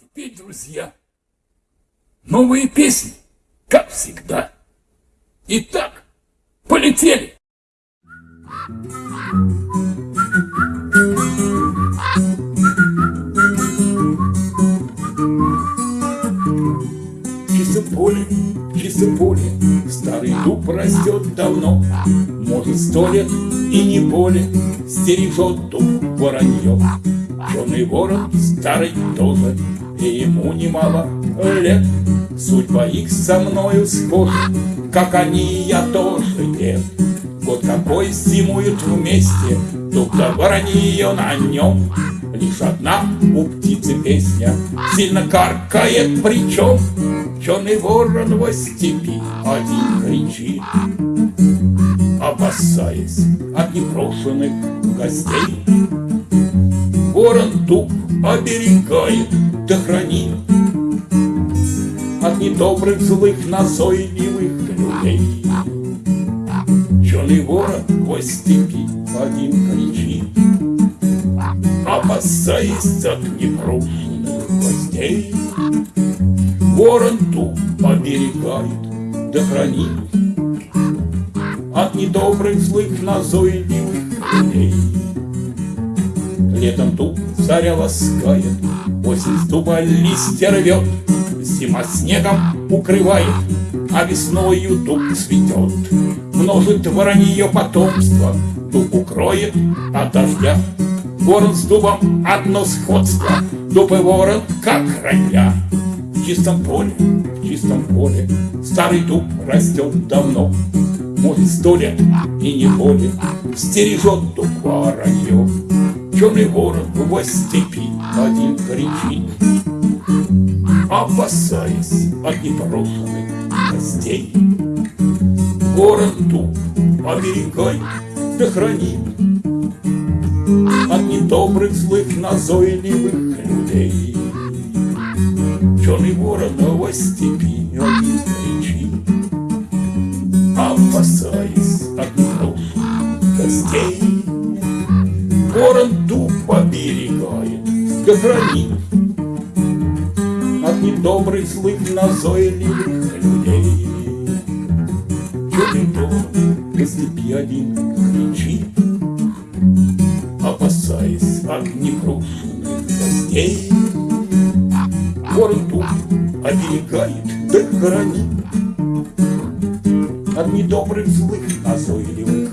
теперь, друзья, новые песни, как всегда. Итак, полетели! Чистом поле, чистом поле, старый дуб растет давно, Может, сто лет и не более, стережет дуб воронье. Черный ворон старый тоже, и ему немало лет. Судьба их со мною схожа, как они, я тоже дед. Год какой зимуют вместе, дуб да воронье на нем. Лишь одна у птицы песня Сильно каркает причем Черный ворон во степи Один кричит Опасаясь от непрошенных гостей Ворон дуб оберегает да хранит От недобрых, злых, назойливых людей Черный ворон во степи один кричит опасаясь от непрошенных гостей. Ворон ту оберегает да хранит от недобрых, злых, назойливых людей. Летом тут царя ласкает, осень с дуба листья рвет, Зима снегом укрывает, а весною дуб цветет. Множит воронье потомство, дуб укроет от дождя. Ворон с дубом одно сходство, Дуб и ворон как родня. В чистом поле, в чистом поле Старый дуб растет давно, Может, сто лет и не более Стережет дуб воронье. Черный ворон в степи один кричит, Опасаясь от непрошенных гостей. Ворон дуб оберегай да хранит от недобрых, злых, назойливых людей. Черный ворон во степи один Ворон дуб оберегает, да хранит от недобрых, злых, назойливых людей. Черный ворон во степи один кричит, опасаясь от непрошенных гостей. Ворон тут оберегает да хранит от недобрых, злых, назойливых